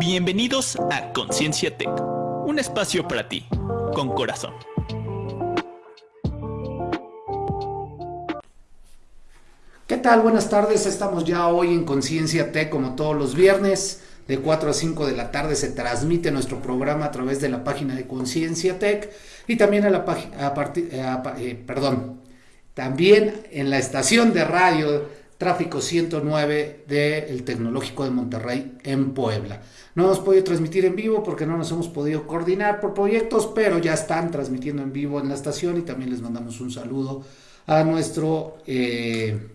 Bienvenidos a Conciencia Tech, un espacio para ti, con corazón. ¿Qué tal? Buenas tardes, estamos ya hoy en Conciencia Tech como todos los viernes. De 4 a 5 de la tarde se transmite nuestro programa a través de la página de Conciencia Tech y también a la página, eh, perdón, también en la estación de radio Tráfico 109 del Tecnológico de Monterrey en Puebla. No hemos podido transmitir en vivo porque no nos hemos podido coordinar por proyectos, pero ya están transmitiendo en vivo en la estación y también les mandamos un saludo a nuestro eh,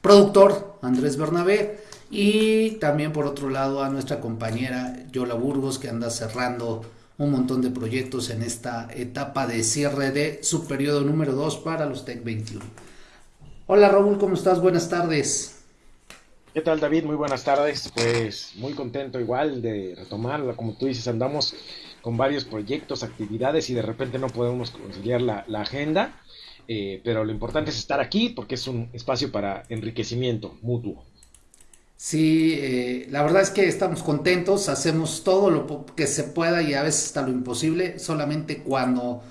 productor Andrés Bernabé y también por otro lado a nuestra compañera Yola Burgos que anda cerrando un montón de proyectos en esta etapa de cierre de su periodo número 2 para los Tech 21. Hola Raúl, ¿cómo estás? Buenas tardes. ¿Qué tal David? Muy buenas tardes. Pues muy contento igual de retomarla. Como tú dices, andamos con varios proyectos, actividades y de repente no podemos conciliar la, agenda. Eh, pero lo importante es estar aquí porque es un espacio para enriquecimiento mutuo. Sí, eh, la verdad es que estamos contentos, hacemos todo lo que se pueda y a veces hasta lo imposible, solamente cuando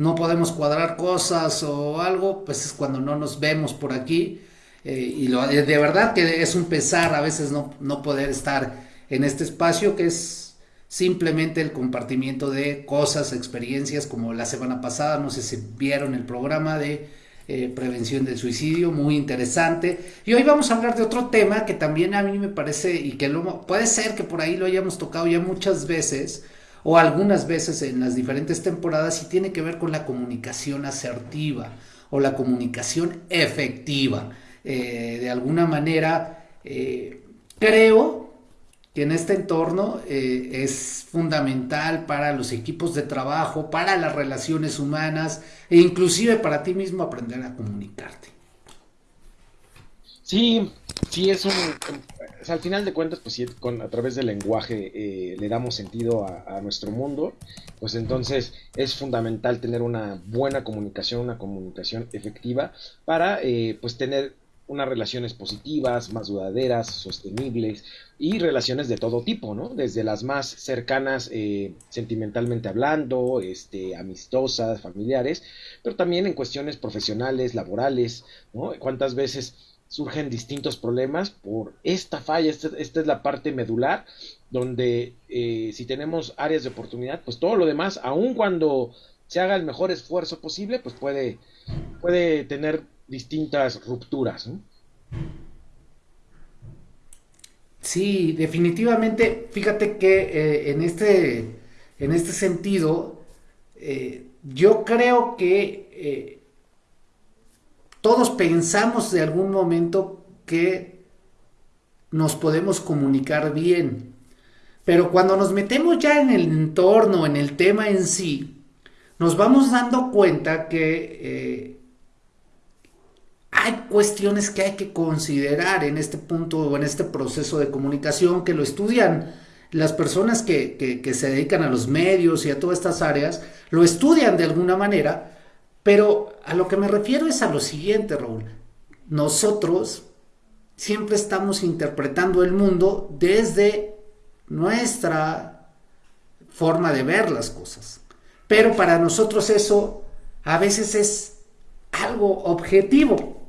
no podemos cuadrar cosas o algo, pues es cuando no nos vemos por aquí. Eh, y lo, de verdad que es un pesar a veces no, no poder estar en este espacio que es simplemente el compartimiento de cosas, experiencias, como la semana pasada, no sé si vieron el programa de eh, prevención del suicidio, muy interesante. Y hoy vamos a hablar de otro tema que también a mí me parece y que lo, puede ser que por ahí lo hayamos tocado ya muchas veces, o algunas veces en las diferentes temporadas y tiene que ver con la comunicación asertiva o la comunicación efectiva. Eh, de alguna manera, eh, creo que en este entorno eh, es fundamental para los equipos de trabajo, para las relaciones humanas e inclusive para ti mismo aprender a comunicarte. Sí, sí, es un, al final de cuentas, pues si con, a través del lenguaje eh, le damos sentido a, nuestro mundo, pues entonces es fundamental tener una buena comunicación, una comunicación efectiva para eh, pues tener unas relaciones positivas, más duraderas, sostenibles y relaciones de todo tipo, ¿no? Desde las más cercanas eh, sentimentalmente hablando, este, amistosas, familiares, pero también en cuestiones profesionales, laborales, ¿no? ¿Cuántas veces surgen distintos problemas por esta falla. Esta, es la parte medular, donde eh, si tenemos áreas de oportunidad, pues todo lo demás, aun cuando se haga el mejor esfuerzo posible, pues puede, puede tener distintas rupturas. Sí, definitivamente, fíjate que eh, en, este, en este sentido, eh, yo creo que todos pensamos de algún momento que nos podemos comunicar bien, pero cuando nos metemos ya en el entorno, en el tema en sí, nos vamos dando cuenta que eh, hay cuestiones que hay que considerar en este punto o en este proceso de comunicación que lo estudian las personas que, que se dedican a los medios y a todas estas áreas, lo estudian de alguna manera pero a lo que me refiero es a lo siguiente, Raúl. Nosotros siempre estamos interpretando el mundo desde nuestra forma de ver las cosas. Pero para nosotros eso a veces es algo objetivo.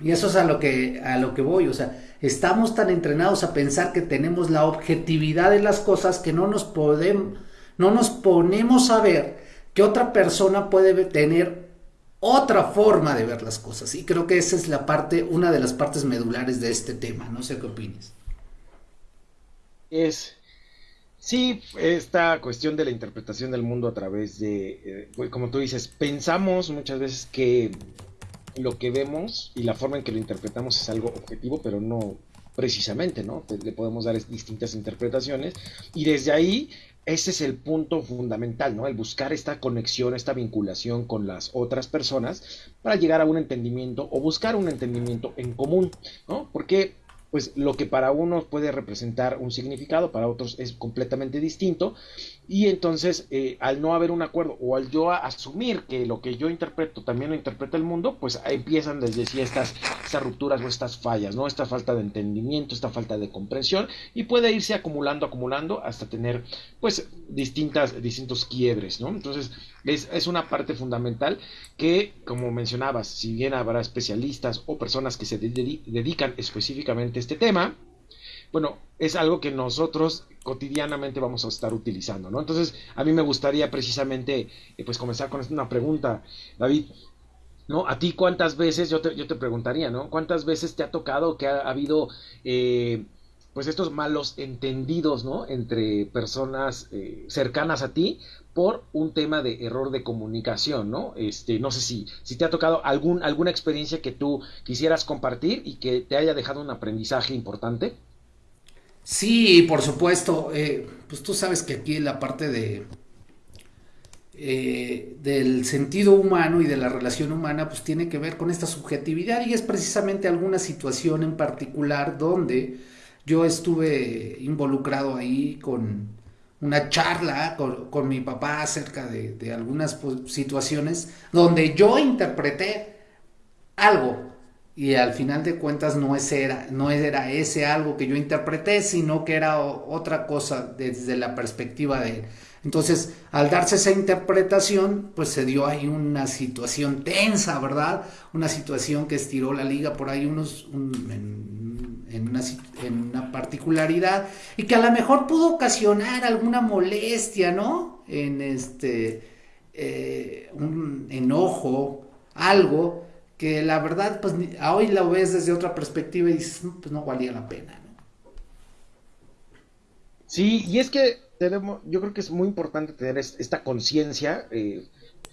Y eso es a lo que, a lo que voy. O sea, estamos tan entrenados a pensar que tenemos la objetividad de las cosas que no nos podemos, no nos ponemos a ver que otra persona puede tener otra forma de ver las cosas. Y creo que esa es la parte, una de las partes medulares de este tema. No sé qué opinas. Es, sí, esta cuestión de la interpretación del mundo a través de, eh, como tú dices, pensamos muchas veces que lo que vemos y la forma en que lo interpretamos es algo objetivo, pero no precisamente, ¿no? Le podemos dar distintas interpretaciones y desde ahí ese es el punto fundamental, ¿no? El buscar esta conexión, esta vinculación con las otras personas para llegar a un entendimiento o buscar un entendimiento en común, ¿no? Porque pues lo que para unos puede representar un significado, para otros es completamente distinto. Y entonces, eh, al no haber un acuerdo o al yo asumir que lo que yo interpreto también lo interpreta el mundo, pues empiezan desde sí estas, rupturas o estas fallas, ¿no? Esta falta de entendimiento, esta falta de comprensión y puede irse acumulando, acumulando hasta tener, pues, distintas, distintos quiebres, ¿no? Entonces, es, es una parte fundamental que, como mencionabas, si bien habrá especialistas o personas que se dedican específicamente a este tema, bueno, es algo que nosotros cotidianamente vamos a estar utilizando, ¿no? Entonces, a mí me gustaría precisamente, eh, pues, comenzar con una pregunta, David, ¿no? A ti cuántas veces, yo te, yo te preguntaría, ¿no? ¿Cuántas veces te ha tocado que ha, habido, eh, pues, estos malos entendidos, ¿no? Entre personas eh, cercanas a ti por un tema de error de comunicación, ¿no? Este, no sé si, si te ha tocado algún, alguna experiencia que tú quisieras compartir y que te haya dejado un aprendizaje importante. Sí, por supuesto. Eh, pues tú sabes que aquí la parte de eh, del sentido humano y de la relación humana, pues tiene que ver con esta subjetividad y es precisamente alguna situación en particular donde yo estuve involucrado ahí con una charla con, mi papá acerca de, algunas pues, situaciones donde yo interpreté algo y al final de cuentas no, era, no era ese algo que yo interpreté, sino que era otra cosa desde la perspectiva de él. Entonces, al darse esa interpretación, pues se dio ahí una situación tensa, ¿verdad? Una situación que estiró la liga por ahí unos, en, una, en, una, particularidad y que a lo mejor pudo ocasionar alguna molestia, ¿no? En este, eh, un enojo, algo que la verdad, pues hoy la ves desde otra perspectiva y dices, pues no valía la pena. ¿no? Sí, y es que tenemos, yo creo que es muy importante tener esta conciencia, eh,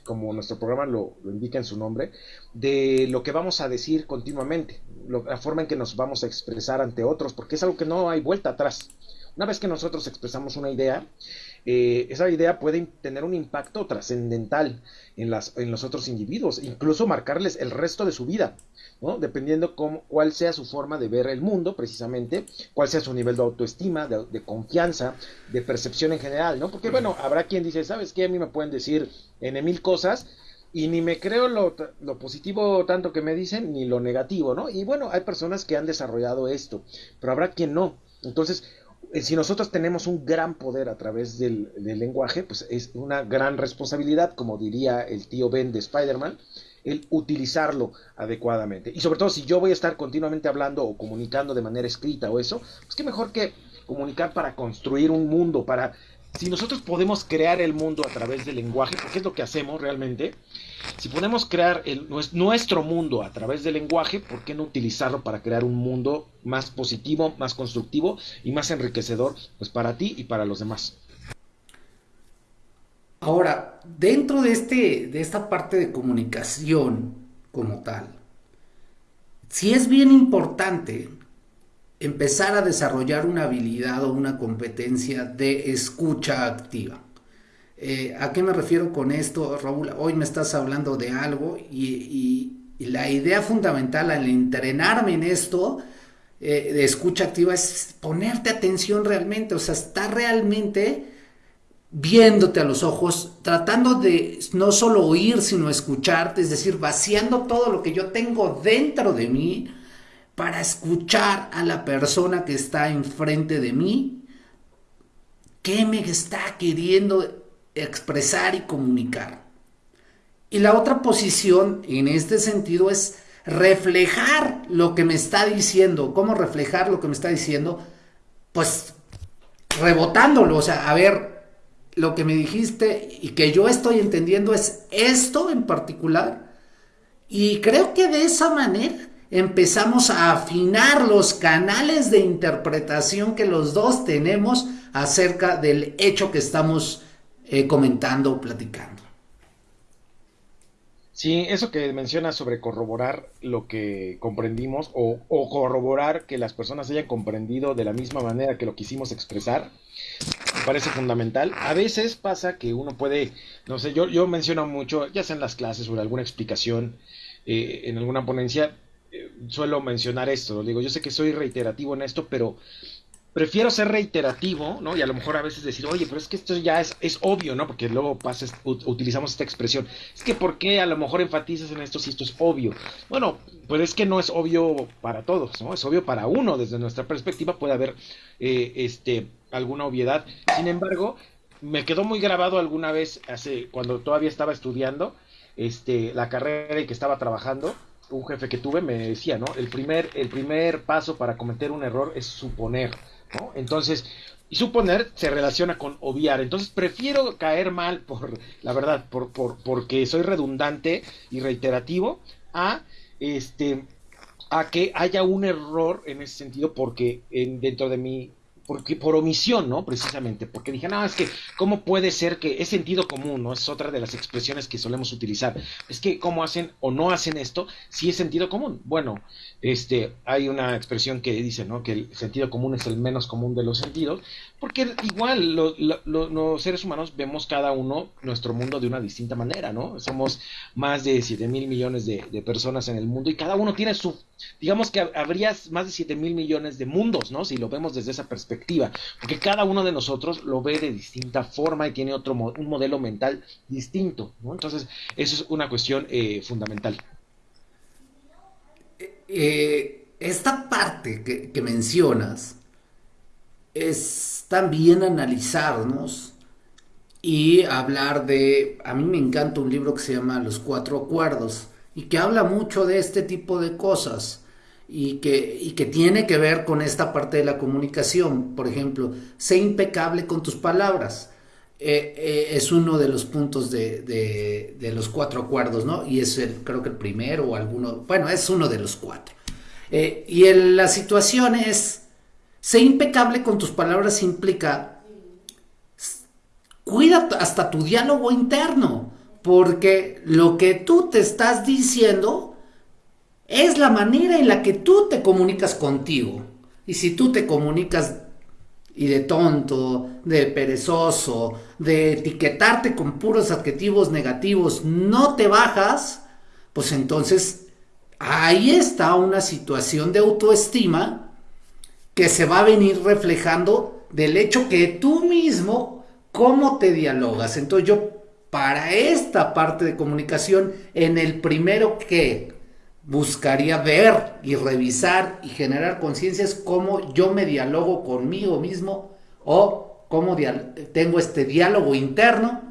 como nuestro programa lo, indica en su nombre, de lo que vamos a decir continuamente, la forma en que nos vamos a expresar ante otros, porque es algo que no hay vuelta atrás. Una vez que nosotros expresamos una idea, eh, esa idea puede tener un impacto trascendental en, en los otros individuos, incluso marcarles el resto de su vida, ¿no? dependiendo cómo, cuál sea su forma de ver el mundo, precisamente, cuál sea su nivel de autoestima, de, confianza, de percepción en general, ¿no? Porque, bueno, habrá quien dice, ¿sabes qué? A mí me pueden decir en mil cosas y ni me creo lo, lo, positivo tanto que me dicen, ni lo negativo, ¿no? Y bueno, hay personas que han desarrollado esto, pero habrá quien no. Entonces, si nosotros tenemos un gran poder a través del, lenguaje, pues es una gran responsabilidad, como diría el tío Ben de Spider-Man, el utilizarlo adecuadamente. Y sobre todo si yo voy a estar continuamente hablando o comunicando de manera escrita o eso, pues qué mejor que comunicar para construir un mundo, para... Si nosotros podemos crear el mundo a través del lenguaje, porque es lo que hacemos realmente, si podemos crear nuestro mundo a través del lenguaje, ¿por qué no utilizarlo para crear un mundo más positivo, más constructivo y más enriquecedor pues para ti y para los demás? Ahora, dentro de, este, de esta parte de comunicación como tal, sí es bien importante empezar a desarrollar una habilidad o una competencia de escucha activa. Eh, ¿A qué me refiero con esto, Raúl? Hoy me estás hablando de algo y, la idea fundamental al entrenarme en esto eh, de escucha activa es ponerte atención realmente, o sea, estar realmente viéndote a los ojos, tratando de no solo oír, sino escucharte, es decir, vaciando todo lo que yo tengo dentro de mí para escuchar a la persona que está enfrente de mí, qué me está queriendo expresar y comunicar. Y la otra posición en este sentido es reflejar lo que me está diciendo. ¿Cómo reflejar lo que me está diciendo? Pues rebotándolo, o sea, a ver, lo que me dijiste y que yo estoy entendiendo es esto en particular. Y creo que de esa manera empezamos a afinar los canales de interpretación que los dos tenemos acerca del hecho que estamos eh, comentando o platicando. Sí, eso que mencionas sobre corroborar lo que comprendimos o, corroborar que las personas hayan comprendido de la misma manera que lo quisimos expresar, me parece fundamental. A veces pasa que uno puede, no sé, yo, yo menciono mucho, ya sea en las clases o en alguna explicación, eh, en alguna ponencia, eh, suelo mencionar esto, digo, yo sé que soy reiterativo en esto, pero prefiero ser reiterativo, ¿no? Y a lo mejor a veces decir, oye, pero es que esto ya es, es obvio, ¿no? Porque luego pasa, utilizamos esta expresión. Es que, ¿por qué a lo mejor enfatizas en esto si esto es obvio? Bueno, pues es que no es obvio para todos, ¿no? Es obvio para uno, desde nuestra perspectiva puede haber eh, este, alguna obviedad. Sin embargo, me quedó muy grabado alguna vez, hace, cuando todavía estaba estudiando este, la carrera y que estaba trabajando, un jefe que tuve me decía, ¿no? El primer, el primer paso para cometer un error es suponer. Entonces, y suponer se relaciona con obviar. Entonces prefiero caer mal por, la verdad, por, por, porque soy redundante y reiterativo, a este a que haya un error en ese sentido porque en, dentro de mi porque por omisión, ¿no? Precisamente, porque dije, no, es que, ¿cómo puede ser que es sentido común, ¿no? Es otra de las expresiones que solemos utilizar. Es que, ¿cómo hacen o no hacen esto si es sentido común? Bueno, este, hay una expresión que dice, ¿no? Que el sentido común es el menos común de los sentidos, porque igual los seres humanos vemos cada uno nuestro mundo de una distinta manera, ¿no? Somos más de 7 mil millones de, personas en el mundo y cada uno tiene su, digamos que habría más de 7 mil millones de mundos, ¿no? Si lo vemos desde esa perspectiva porque cada uno de nosotros lo ve de distinta forma y tiene otro un modelo mental distinto, Entonces, eso es una cuestión eh, fundamental. Eh, esta parte que, mencionas es también analizarnos y hablar de, a mí me encanta un libro que se llama Los Cuatro Acuerdos y que habla mucho de este tipo de cosas y que, que tiene que ver con esta parte de la comunicación. Por ejemplo, sé impecable con tus palabras. Eh, eh, es uno de los puntos de, los cuatro acuerdos, ¿no? Y es el, creo que el primero o alguno, bueno, es uno de los cuatro. Eh, y la situación es, sé impecable con tus palabras implica, cuida hasta tu diálogo interno, porque lo que tú te estás diciendo es la manera en la que tú te comunicas contigo. Y si tú te comunicas y de tonto, de perezoso, de etiquetarte con puros adjetivos negativos, no te bajas, pues entonces ahí está una situación de autoestima que se va a venir reflejando del hecho que tú mismo, cómo te dialogas. Entonces yo, para esta parte de comunicación, en el primero que buscaría ver y revisar y generar conciencia es cómo yo me dialogo conmigo mismo o cómo tengo este diálogo interno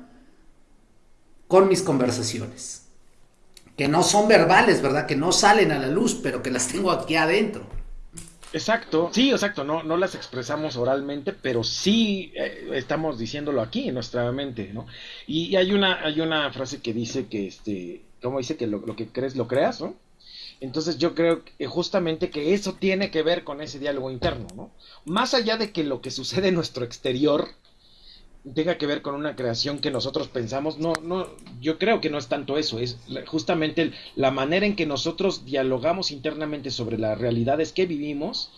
con mis conversaciones. Que no son verbales, ¿verdad? Que no salen a la luz, pero que las tengo aquí adentro. Exacto, sí, exacto, no, no las expresamos oralmente, pero sí eh, estamos diciéndolo aquí en nuestra mente, ¿no? Y, hay, una, hay una frase que dice que, este, ¿cómo dice? Que lo, lo que crees, lo creas, ¿no? Entonces yo creo que justamente que eso tiene que ver con ese diálogo interno, ¿no? Más allá de que lo que sucede en nuestro exterior tenga que ver con una creación que nosotros pensamos, no, no, yo creo que no es tanto eso, es justamente la manera en que nosotros dialogamos internamente sobre las realidades que vivimos,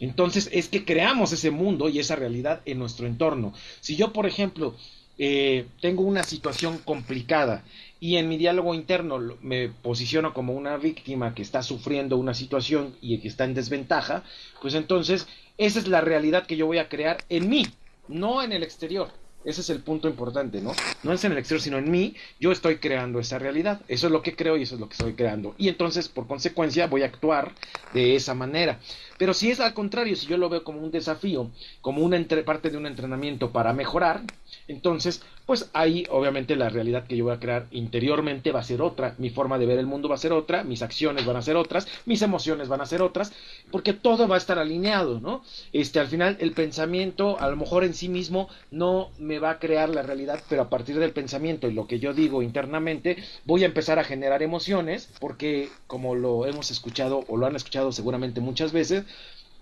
entonces es que creamos ese mundo y esa realidad en nuestro entorno. Si yo, por ejemplo, eh, tengo una situación complicada y en mi diálogo interno me posiciono como una víctima que está sufriendo una situación y que está en desventaja, pues entonces esa es la realidad que yo voy a crear en mí, no en el exterior. Ese es el punto importante, ¿no? No es en el exterior, sino en mí. Yo estoy creando esa realidad. Eso es lo que creo y eso es lo que estoy creando. Y entonces, por consecuencia, voy a actuar de esa manera. Pero si es al contrario, si yo lo veo como un desafío, como una parte de un entrenamiento para mejorar, entonces, pues ahí obviamente la realidad que yo voy a crear interiormente va a ser otra, mi forma de ver el mundo va a ser otra, mis acciones van a ser otras, mis emociones van a ser otras, porque todo va a estar alineado, ¿no? Este, al final el pensamiento a lo mejor en sí mismo no me va a crear la realidad, pero a partir del pensamiento y lo que yo digo internamente, voy a empezar a generar emociones, porque como lo hemos escuchado o lo han escuchado seguramente muchas veces,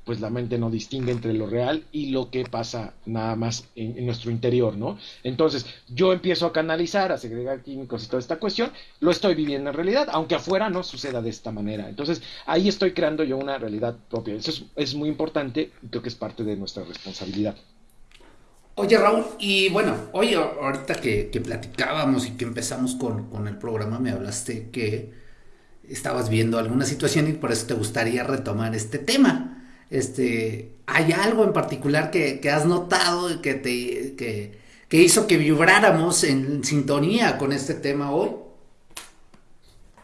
pues la mente no distingue entre lo real y lo que pasa nada más en, nuestro interior, ¿no? Entonces, yo empiezo a canalizar, a segregar químicos y toda esta cuestión, lo estoy viviendo en realidad, aunque afuera no suceda de esta manera. Entonces, ahí estoy creando yo una realidad propia. Eso es, muy importante y creo que es parte de nuestra responsabilidad. Oye Raúl, y bueno, oye, ahorita que, platicábamos y que empezamos con, con el programa, me hablaste que estabas viendo alguna situación y por eso te gustaría retomar este tema. Este, ¿Hay algo en particular que, has notado que, te, que, que hizo que vibráramos en sintonía con este tema hoy?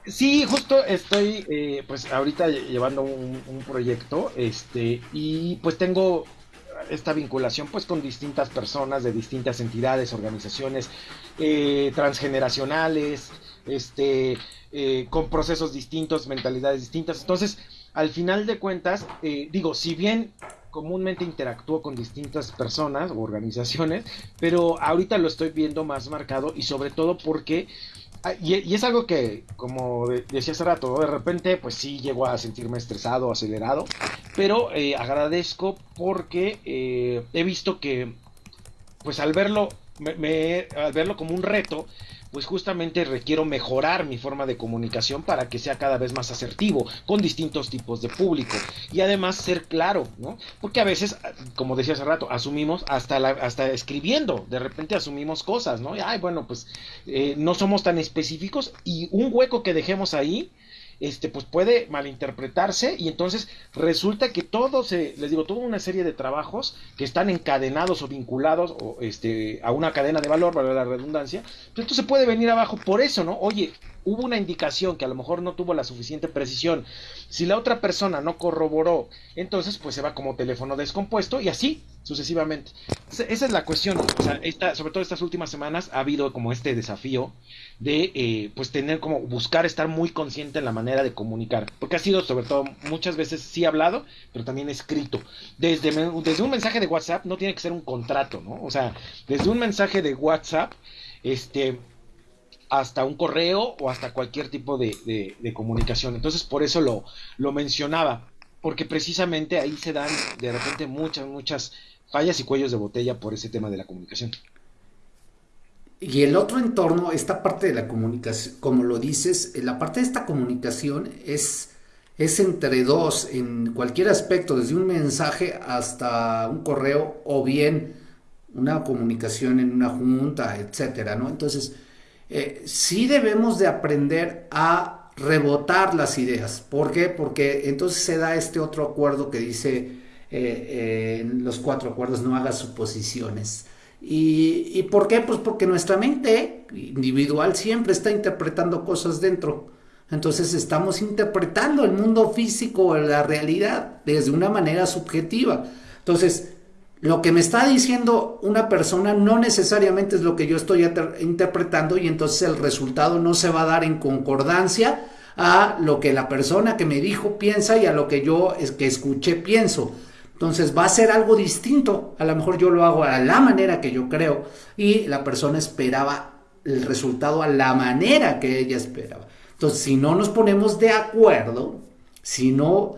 Sí, justo estoy, eh, pues ahorita llevando un, proyecto, este, y pues tengo esta vinculación, pues con distintas personas de distintas entidades, organizaciones eh, transgeneracionales, este, eh, con procesos distintos, mentalidades distintas. Entonces, al final de cuentas, digo, si bien comúnmente interactúo con distintas personas o organizaciones, pero ahorita lo estoy viendo más marcado y sobre todo porque Ah, y, es algo que, como decía hace rato, de repente, pues sí llego a sentirme estresado, acelerado, pero eh, agradezco porque eh, he visto que, pues al verlo, me, al verlo como un reto, pues justamente requiero mejorar mi forma de comunicación para que sea cada vez más asertivo con distintos tipos de público y además ser claro, ¿no? Porque a veces, como decía hace rato, asumimos hasta la, hasta escribiendo, de repente asumimos cosas, ¿no? Y, ay, bueno, pues eh, no somos tan específicos y un hueco que dejemos ahí este, pues puede malinterpretarse y entonces resulta que todo se, les digo, toda una serie de trabajos que están encadenados o vinculados o, este, a una cadena de valor, para la redundancia, pues esto se puede venir abajo por eso, ¿no? Oye, hubo una indicación que a lo mejor no tuvo la suficiente precisión. Si la otra persona no corroboró, entonces pues se va como teléfono descompuesto y así sucesivamente. Esa es la cuestión. O sea, esta, sobre todo estas últimas semanas ha habido como este desafío de eh, pues tener como buscar estar muy consciente en la manera de comunicar. Porque ha sido sobre todo muchas veces sí hablado, pero también escrito. Desde, desde un mensaje de WhatsApp no tiene que ser un contrato, ¿no? O sea, desde un mensaje de WhatsApp, este hasta un correo o hasta cualquier tipo de, comunicación. Entonces, por eso lo, lo mencionaba, porque precisamente ahí se dan de repente muchas, muchas fallas y cuellos de botella por ese tema de la comunicación. Y el otro entorno, esta parte de la comunicación, como lo dices, la parte de esta comunicación es, es entre dos, en cualquier aspecto, desde un mensaje hasta un correo o bien una comunicación en una junta, etcétera, ¿no? Entonces, eh, sí debemos de aprender a rebotar las ideas. ¿Por qué? Porque entonces se da este otro acuerdo que dice eh, eh, los cuatro acuerdos no hagas suposiciones. ¿Y, ¿Y por qué? Pues porque nuestra mente individual siempre está interpretando cosas dentro. Entonces estamos interpretando el mundo físico, la realidad, desde una manera subjetiva. Entonces, lo que me está diciendo una persona no necesariamente es lo que yo estoy interpretando y entonces el resultado no se va a dar en concordancia a lo que la persona que me dijo piensa y a lo que yo es que escuché pienso. Entonces va a ser algo distinto. A lo mejor yo lo hago a la manera que yo creo y la persona esperaba el resultado a la manera que ella esperaba. Entonces si no nos ponemos de acuerdo, si no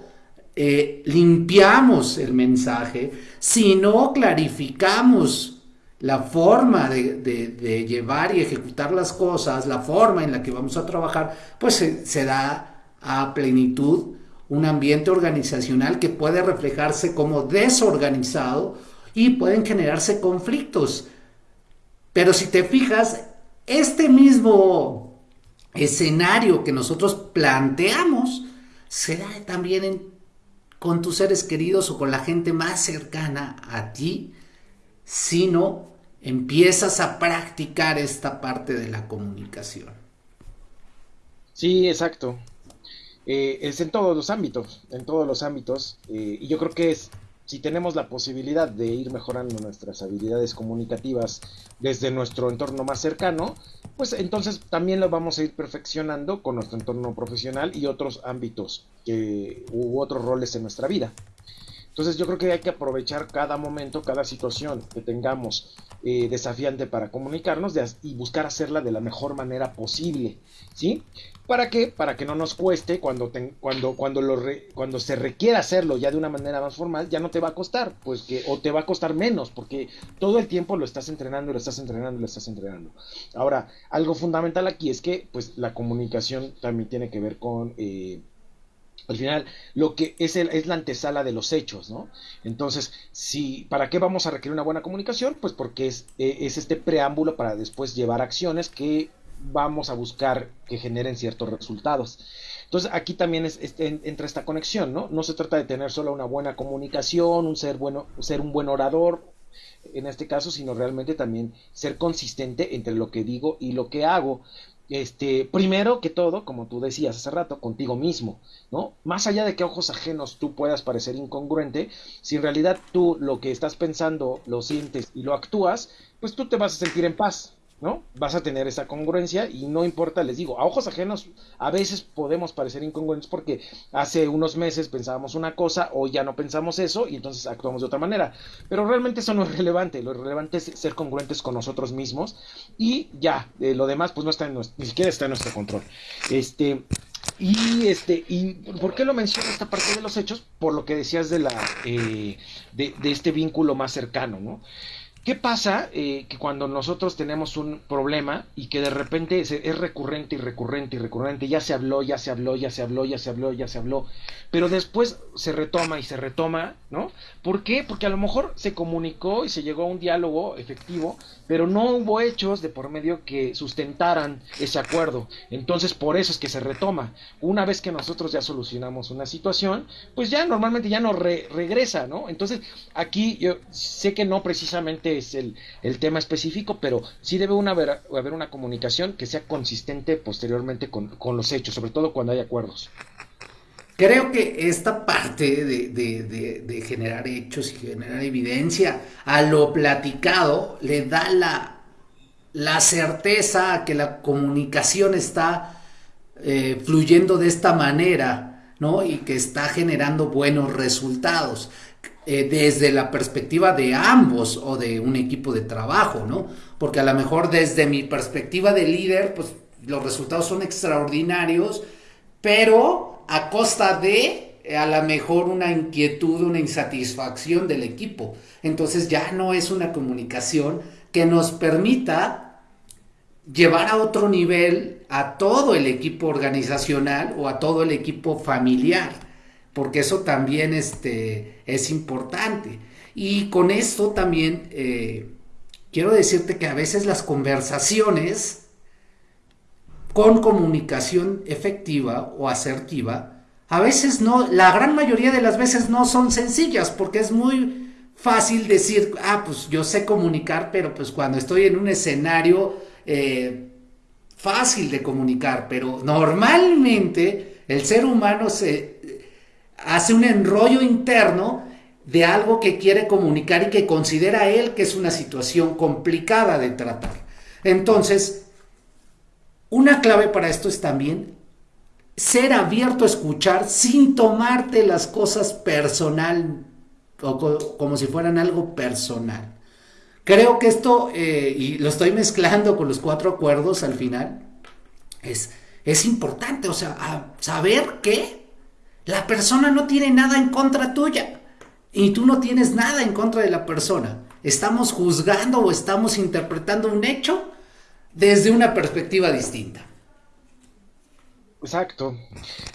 eh, limpiamos el mensaje, si no clarificamos la forma de, llevar y ejecutar las cosas, la forma en la que vamos a trabajar, pues se, da a plenitud un ambiente organizacional que puede reflejarse como desorganizado y pueden generarse conflictos. Pero si te fijas, este mismo escenario que nosotros planteamos se da también en con tus seres queridos o con la gente más cercana a ti, sino empiezas a practicar esta parte de la comunicación. Sí, exacto. Eh, es en todos los ámbitos, en todos los ámbitos. Eh, y yo creo que es, si tenemos la posibilidad de ir mejorando nuestras habilidades comunicativas desde nuestro entorno más cercano, pues entonces también lo vamos a ir perfeccionando con nuestro entorno profesional y otros ámbitos que, u otros roles en nuestra vida. Entonces yo creo que hay que aprovechar cada momento, cada situación que tengamos eh, desafiante para comunicarnos y buscar hacerla de la mejor manera posible, ¿sí? ¿Para qué? Para que no nos cueste cuando, cuando, cuando, lo cuando se requiera hacerlo ya de una manera más formal, ya no te va a costar, pues que, o te va a costar menos, porque todo el tiempo lo estás entrenando, lo estás entrenando, lo estás entrenando. Ahora, algo fundamental aquí es que, pues, la comunicación también tiene que ver con... Eh, al final lo que es, el, es la antesala de los hechos, ¿no? Entonces, si, ¿para qué vamos a requerir una buena comunicación? Pues porque es, es este preámbulo para después llevar acciones que vamos a buscar que generen ciertos resultados. Entonces aquí también es, entra esta conexión, ¿no? No se trata de tener solo una buena comunicación, un ser bueno, ser un buen orador, en este caso, sino realmente también ser consistente entre lo que digo y lo que hago. Este, primero que todo, como tú decías hace rato, contigo mismo, ¿no? Más allá de que ojos ajenos tú puedas parecer incongruente, si en realidad tú lo que estás pensando lo sientes y lo actúas, pues tú te vas a sentir en paz, ¿no? Vas a tener esa congruencia y no importa, les digo, a ojos ajenos a veces podemos parecer incongruentes porque hace unos meses pensábamos una cosa o ya no pensamos eso y entonces actuamos de otra manera. Pero realmente eso no es relevante, lo relevante es ser congruentes con nosotros mismos y ya, eh, lo demás pues no está en nuestro, ni siquiera está en nuestro control. Este, y este, y ¿por qué lo menciono esta parte de los hechos? Por lo que decías de la eh, de, de, este vínculo más cercano, ¿no? ¿Qué pasa eh, que cuando nosotros tenemos un problema y que de repente es, es, recurrente y recurrente y recurrente, ya se habló, ya se habló, ya se habló, ya se habló, ya se habló, pero después se retoma y se retoma, ¿no? ¿Por qué? Porque a lo mejor se comunicó y se llegó a un diálogo efectivo, pero no hubo hechos de por medio que sustentaran ese acuerdo. Entonces, por eso es que se retoma. Una vez que nosotros ya solucionamos una situación, pues ya normalmente ya no re regresa, ¿no? Entonces, aquí yo sé que no precisamente es el, el tema específico, pero sí debe una haber, haber, una comunicación que sea consistente posteriormente con, con, los hechos, sobre todo cuando hay acuerdos. Creo que esta parte de, de, de, generar hechos y generar evidencia a lo platicado le da la, la certeza que la comunicación está eh, fluyendo de esta manera, ¿no? Y que está generando buenos resultados eh, desde la perspectiva de ambos o de un equipo de trabajo, ¿no? Porque a lo mejor desde mi perspectiva de líder, pues los resultados son extraordinarios, pero a costa de eh, a lo mejor una inquietud, una insatisfacción del equipo. Entonces ya no es una comunicación que nos permita llevar a otro nivel a todo el equipo organizacional o a todo el equipo familiar porque eso también este, es importante. Y con esto también eh, quiero decirte que a veces las conversaciones con comunicación efectiva o asertiva, a veces no, la gran mayoría de las veces no son sencillas, porque es muy fácil decir, ah, pues yo sé comunicar, pero pues cuando estoy en un escenario eh, fácil de comunicar, pero normalmente el ser humano se hace un enrollo interno de algo que quiere comunicar y que considera él que es una situación complicada de tratar. Entonces, una clave para esto es también ser abierto a escuchar sin tomarte las cosas personal o como si fueran algo personal. Creo que esto, eh, y lo estoy mezclando con los cuatro acuerdos al final, es, es importante, o sea, saber que la persona no tiene nada en contra tuya y tú no tienes nada en contra de la persona. Estamos juzgando o estamos interpretando un hecho desde una perspectiva distinta. Exacto.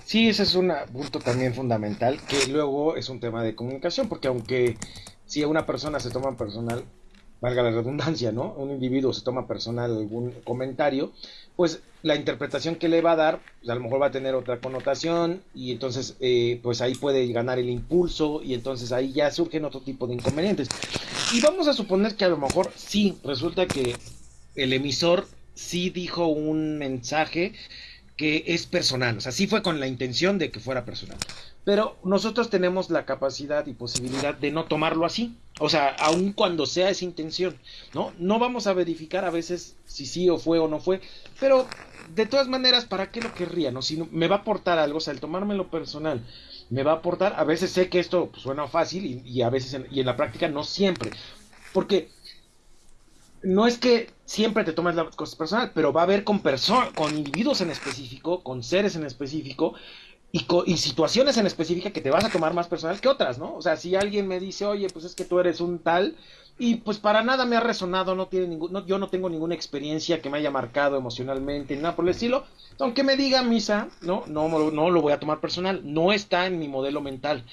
Sí, ese es un punto también fundamental, que luego es un tema de comunicación, porque aunque si una persona se toma personal, valga la redundancia, ¿no? Un individuo se toma personal algún comentario, pues la interpretación que le va a dar, pues a lo mejor va a tener otra connotación y entonces eh, pues ahí puede ganar el impulso y entonces ahí ya surgen otro tipo de inconvenientes. Y vamos a suponer que a lo mejor sí, resulta que el emisor sí dijo un mensaje que es personal, o sea, sí fue con la intención de que fuera personal. Pero nosotros tenemos la capacidad y posibilidad de no tomarlo así. O sea, aun cuando sea esa intención, ¿no? No vamos a verificar a veces si sí o fue o no fue, pero de todas maneras, ¿para qué lo querría? ¿No? Si me va a aportar algo, o sea, el tomármelo personal, me va a aportar, a veces sé que esto pues, suena fácil y, a veces, y en la práctica no siempre. Porque no es que siempre te tomes las cosas personal, pero va a haber con con individuos en específico, con seres en específico, y, y, situaciones en específica que te vas a tomar más personal que otras, ¿no? O sea, si alguien me dice, oye, pues es que tú eres un tal, y pues para nada me ha resonado, no tiene ningún, no, yo no tengo ninguna experiencia que me haya marcado emocionalmente, nada por el estilo, aunque me diga misa, no, no, no lo voy a tomar personal, no está en mi modelo mental.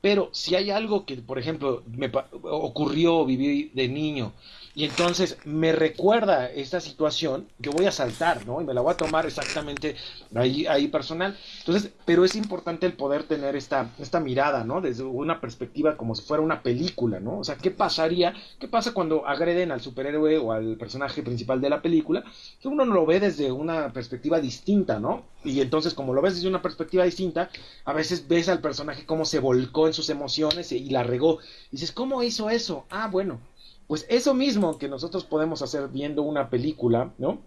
Pero si hay algo que, por ejemplo, me ocurrió, viví de niño, y entonces me recuerda esta situación, yo voy a saltar, ¿no? Y me la voy a tomar exactamente ahí, ahí personal. Entonces, pero es importante el poder tener esta, esta mirada, ¿no? Desde una perspectiva como si fuera una película, ¿no? O sea, ¿qué pasaría? ¿Qué pasa cuando agreden al superhéroe o al personaje principal de la película? Que uno no lo ve desde una perspectiva distinta, ¿no? Y entonces, como lo ves desde una perspectiva distinta, a veces ves al personaje cómo se volcó en sus emociones y la regó. Y dices, ¿cómo hizo eso? Ah, bueno, pues eso mismo que nosotros podemos hacer viendo una película, ¿no?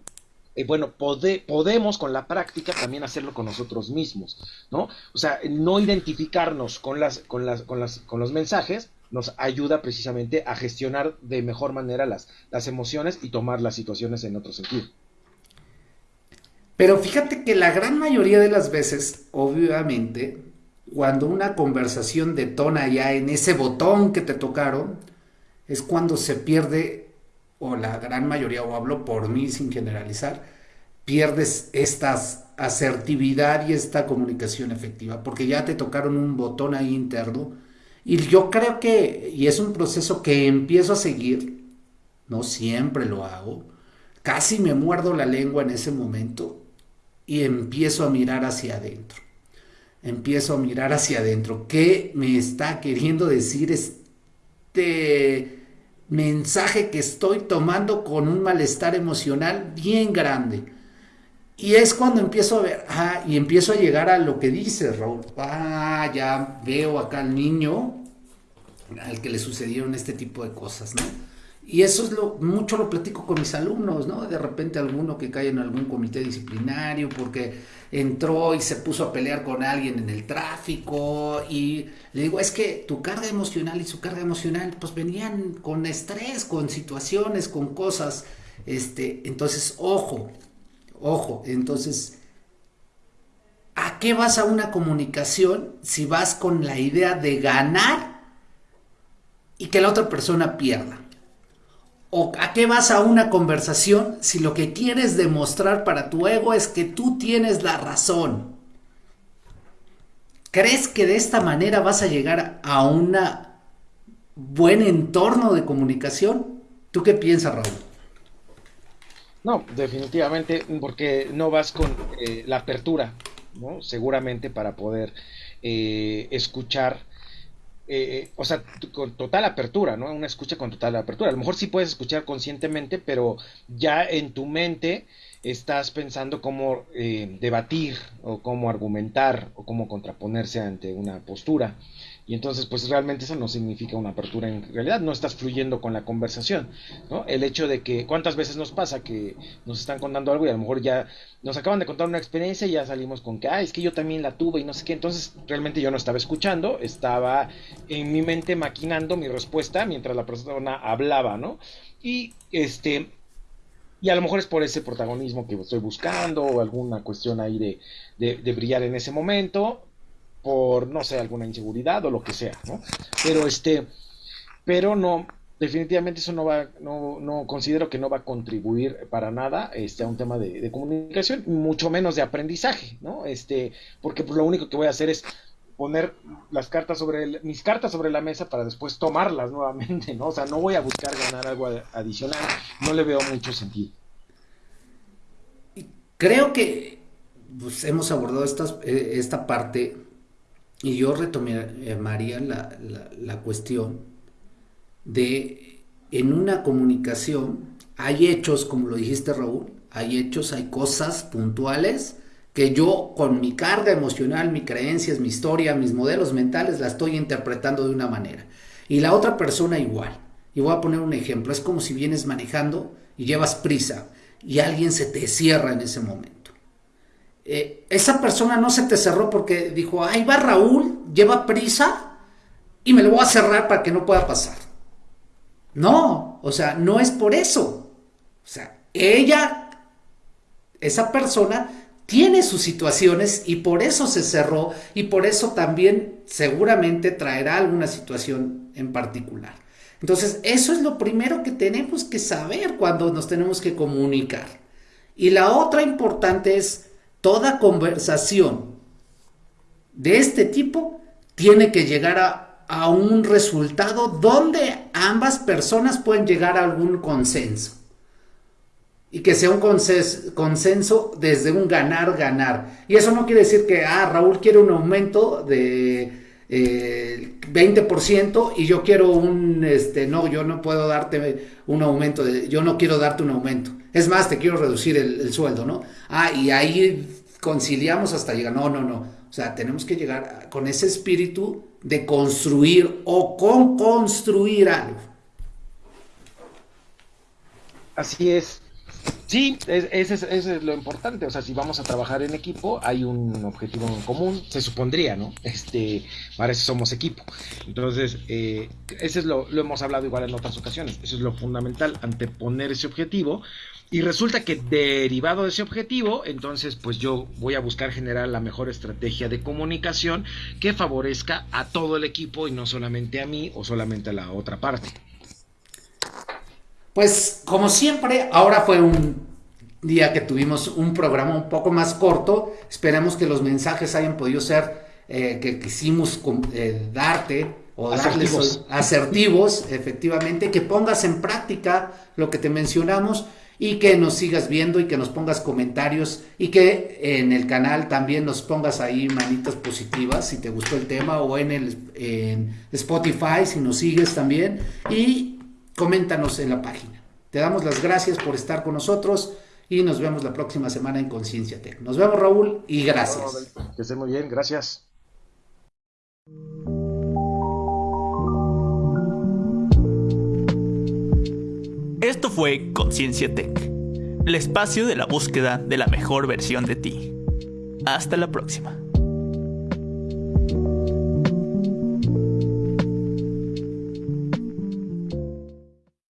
Eh, bueno, podemos con la práctica también hacerlo con nosotros mismos, ¿no? O sea, no identificarnos con, las, con, las, con, las, con los mensajes nos ayuda precisamente a gestionar de mejor manera las, las emociones y tomar las situaciones en otro sentido. Pero fíjate que la gran mayoría de las veces, obviamente, cuando una conversación detona ya en ese botón que te tocaron, es cuando se pierde, o la gran mayoría, o hablo por mí sin generalizar, pierdes esta asertividad y esta comunicación efectiva, porque ya te tocaron un botón ahí interno. Y yo creo que, y es un proceso que empiezo a seguir, no siempre lo hago, casi me muerdo la lengua en ese momento y empiezo a mirar hacia adentro. Empiezo a mirar hacia adentro. ¿Qué me está queriendo decir este mensaje que estoy tomando con un malestar emocional bien grande. Y es cuando empiezo a ver, ah, y empiezo a llegar a lo que dice Raúl. Ah, ya veo acá al niño al que le sucedieron este tipo de cosas, ¿no? Y eso es lo, mucho lo platico con mis alumnos, ¿no? De repente alguno que cae en algún comité disciplinario porque entró y se puso a pelear con alguien en el tráfico y le digo, es que tu carga emocional y su carga emocional pues venían con estrés, con situaciones, con cosas, este, entonces, ojo, ojo, entonces, ¿a qué vas a una comunicación si vas con la idea de ganar y que la otra persona pierda? ¿O a qué vas a una conversación si lo que quieres demostrar para tu ego es que tú tienes la razón? ¿Crees que de esta manera vas a llegar a un buen entorno de comunicación? ¿Tú qué piensas, Raúl? No, definitivamente, porque no vas con eh, la apertura, ¿no? Seguramente para poder eh, escuchar eh, o sea, con total apertura, ¿no? Una escucha con total apertura. A lo mejor sí puedes escuchar conscientemente, pero ya en tu mente estás pensando cómo eh, debatir o cómo argumentar o cómo contraponerse ante una postura. Y entonces, pues realmente eso no significa una apertura en realidad, no estás fluyendo con la conversación, ¿no? El hecho de que, ¿cuántas veces nos pasa que nos están contando algo y a lo mejor ya nos acaban de contar una experiencia y ya salimos con que, ah, es que yo también la tuve y no sé qué, entonces realmente yo no estaba escuchando, estaba en mi mente maquinando mi respuesta mientras la persona hablaba, ¿no? Y este, y a lo mejor es por ese protagonismo que estoy buscando o alguna cuestión ahí de, de, de brillar en ese momento por, no sé, alguna inseguridad o lo que sea, ¿no? Pero este, pero no, definitivamente eso no va, no, no considero que no va a contribuir para nada este, a un tema de, comunicación, mucho menos de aprendizaje, ¿no? Este, porque pues lo único que voy a hacer es poner las cartas sobre mis cartas sobre la mesa para después tomarlas nuevamente, ¿no? O sea, no voy a buscar ganar algo adicional, no le veo mucho sentido. Creo que pues, hemos abordado estas, eh, esta parte y yo retomaría la, la, cuestión de en una comunicación hay hechos, como lo dijiste Raúl, hay hechos, hay cosas puntuales que yo con mi carga emocional, mis creencias, mi historia, mis modelos mentales, la estoy interpretando de una manera. Y la otra persona igual. Y voy a poner un ejemplo. Es como si vienes manejando y llevas prisa y alguien se te cierra en ese momento. Eh, esa persona no se te cerró porque dijo, ahí va Raúl, lleva prisa y me lo voy a cerrar para que no pueda pasar. No, o sea, no es por eso. O sea, ella, esa persona, tiene sus situaciones y por eso se cerró y por eso también seguramente traerá alguna situación en particular. Entonces, eso es lo primero que tenemos que saber cuando nos tenemos que comunicar. Y la otra importante es toda conversación de este tipo tiene que llegar a, un resultado donde ambas personas pueden llegar a algún consenso. Y que sea un consenso, desde un ganar-ganar. Y eso no quiere decir que, ah, Raúl quiere un aumento de 20% eh, y yo quiero un, este, no, yo no puedo darte un aumento, yo no quiero darte un aumento. Es más, te quiero reducir el sueldo, ¿no? Ah, y ahí conciliamos hasta llegar, no, no, no o sea, tenemos que llegar con ese espíritu de construir o con construir algo. Así es. Sí, ese es, lo importante. O sea, si vamos a trabajar en equipo, hay un objetivo en común, se supondría, ¿no? Este, para eso somos equipo. Entonces, eh, ese es lo, lo hemos hablado igual en otras ocasiones. Eso es lo fundamental, anteponer ese objetivo y resulta que derivado de ese objetivo, entonces pues yo voy a buscar generar la mejor estrategia de comunicación que favorezca a todo el equipo y no solamente a mí o solamente a la otra parte. Pues como siempre, ahora fue un día que tuvimos un programa un poco más corto. Esperemos que los mensajes hayan podido ser eh, que quisimos eh, darte o darles asertivos, efectivamente, que pongas en práctica lo que te mencionamos y que nos sigas viendo y que nos pongas comentarios y que en el canal también nos pongas ahí manitas positivas si te gustó el tema o en el en Spotify si nos sigues también. Y coméntanos en la página. Te damos las gracias por estar con nosotros y nos vemos la próxima semana en Conciencia Tech. Nos vemos Raúl y gracias. Que esté muy bien, gracias. Esto fue Conciencia Tech, el espacio de la búsqueda de la mejor versión de ti. Hasta la próxima.